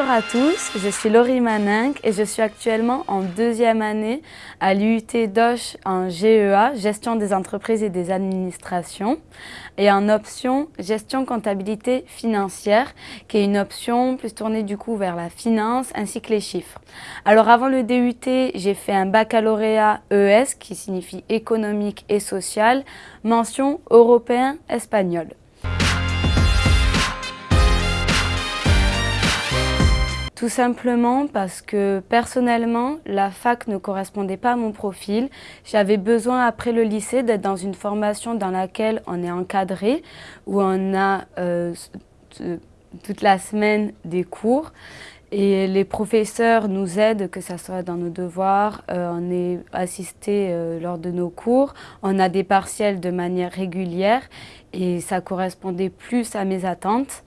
Bonjour à tous, je suis Laurie Maninck et je suis actuellement en deuxième année à l'UT DOCH en GEA, Gestion des entreprises et des administrations, et en option Gestion comptabilité financière, qui est une option plus tournée du coup vers la finance ainsi que les chiffres. Alors avant le DUT, j'ai fait un baccalauréat ES qui signifie économique et social, mention européen-espagnol. Tout simplement parce que personnellement, la fac ne correspondait pas à mon profil. J'avais besoin après le lycée d'être dans une formation dans laquelle on est encadré, où on a euh, toute la semaine des cours. Et les professeurs nous aident, que ce soit dans nos devoirs, euh, on est assisté euh, lors de nos cours, on a des partiels de manière régulière et ça correspondait plus à mes attentes.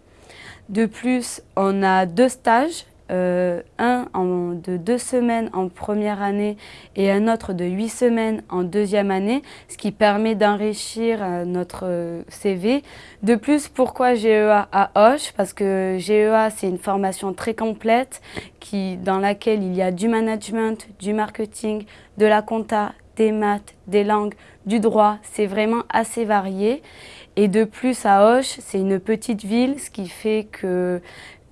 De plus, on a deux stages euh, un de deux semaines en première année et un autre de huit semaines en deuxième année, ce qui permet d'enrichir euh, notre euh, CV. De plus, pourquoi GEA à Hoche? Parce que GEA, c'est une formation très complète qui, dans laquelle il y a du management, du marketing, de la compta, des maths, des langues, du droit. C'est vraiment assez varié. Et de plus, à Hoche, c'est une petite ville, ce qui fait que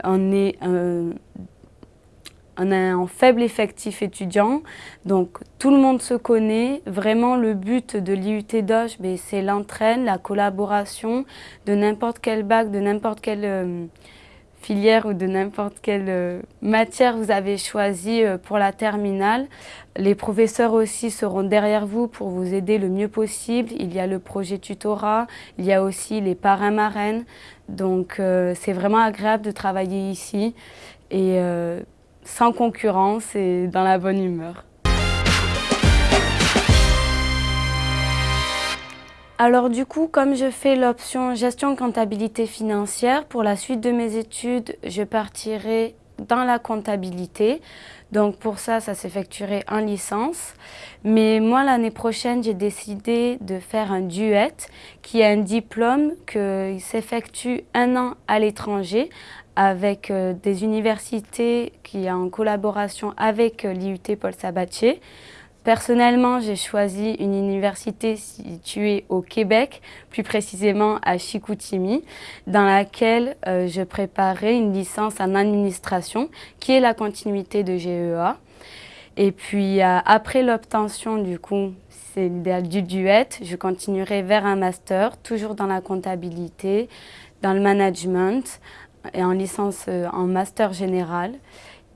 on est un faible effectif étudiant, donc tout le monde se connaît. Vraiment, le but de l'IUT Doge, ben, c'est l'entraîne, la collaboration de n'importe quel bac, de n'importe quelle euh, filière ou de n'importe quelle euh, matière vous avez choisi euh, pour la terminale. Les professeurs aussi seront derrière vous pour vous aider le mieux possible. Il y a le projet tutorat, il y a aussi les parrains-marraines. Donc c'est vraiment agréable de travailler ici. Et sans concurrence et dans la bonne humeur. Alors du coup, comme je fais l'option gestion comptabilité financière, pour la suite de mes études, je partirai dans la comptabilité. Donc pour ça, ça s'effectuerait en licence. Mais moi, l'année prochaine, j'ai décidé de faire un duet, qui est un diplôme qui s'effectue un an à l'étranger avec euh, des universités qui sont en collaboration avec euh, l'IUT Paul Sabatier. Personnellement, j'ai choisi une université située au Québec, plus précisément à Chicoutimi, dans laquelle euh, je préparais une licence en administration, qui est la continuité de GEA. Et puis, après l'obtention du coup, c'est du duet, je continuerai vers un master, toujours dans la comptabilité, dans le management, et en licence euh, en master général.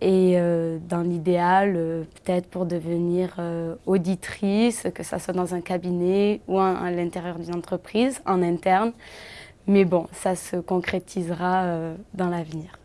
Et euh, dans l'idéal, euh, peut-être pour devenir auditrice, que ça soit dans un cabinet ou à l'intérieur d'une entreprise, en interne. Mais bon, ça se concrétisera dans l'avenir.